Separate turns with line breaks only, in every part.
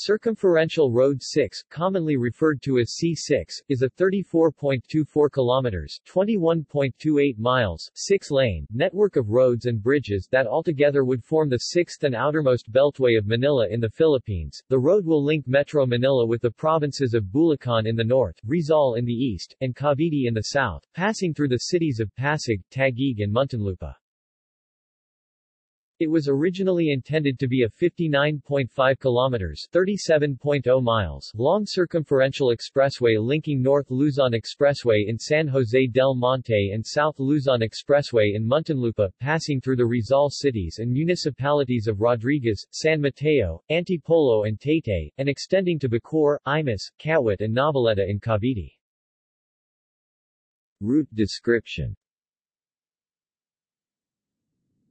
Circumferential Road 6, commonly referred to as C6, is a 34.24 kilometers (21.28 miles) six-lane network of roads and bridges that altogether would form the sixth and outermost beltway of Manila in the Philippines. The road will link Metro Manila with the provinces of Bulacan in the north, Rizal in the east, and Cavite in the south, passing through the cities of Pasig, Taguig and Muntinlupa. It was originally intended to be a 59.5 kilometers 37.0 miles long circumferential expressway linking North Luzon Expressway in San Jose del Monte and South Luzon Expressway in Muntinlupa, passing through the Rizal cities and municipalities of Rodriguez, San Mateo, Antipolo and Taytay, and extending to Bacoor, Imus, Kawit and Noveleta in Cavite. Route description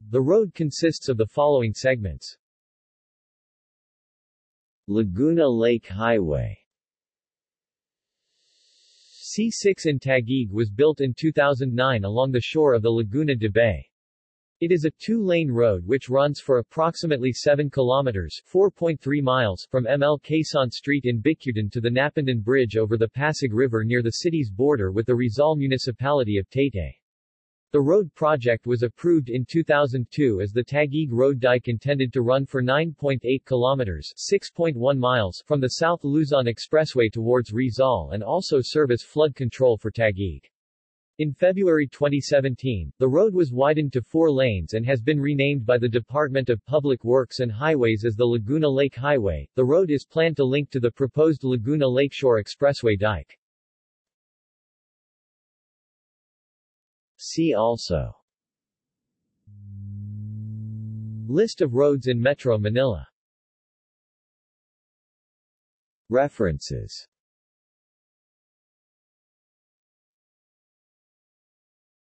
the road consists of the following segments. Laguna Lake Highway C6 in Taguig was built in 2009 along the shore of the Laguna de Bay. It is a two-lane road which runs for approximately 7 kilometers 4.3 miles from ML Quezon Street in Bicutan to the Napindan Bridge over the Pasig River near the city's border with the Rizal municipality of Taytay. The road project was approved in 2002 as the Taguig Road Dike intended to run for 9.8 kilometers 6.1 miles from the South Luzon Expressway towards Rizal and also serve as flood control for Taguig. In February 2017, the road was widened to four lanes and has been renamed by the Department of Public Works and Highways as the Laguna Lake Highway. The road is planned to link to the proposed Laguna Lakeshore Expressway dike. See also. List of roads in Metro Manila. References